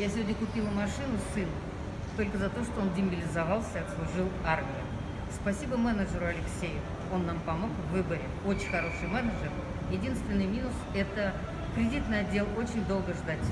Я сегодня купила машину сыну только за то, что он демобилизовался и отслужил армию. Спасибо менеджеру Алексею. Он нам помог в выборе. Очень хороший менеджер. Единственный минус – это кредитный отдел очень долго ждать.